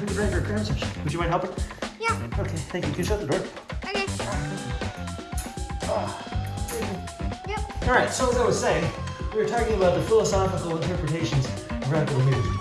need to. Would you mind helping? Yeah. Okay, thank you. Can you shut the door? Okay. Ah. Yep. All right, so as I was saying, we were talking about the philosophical interpretations of radical music.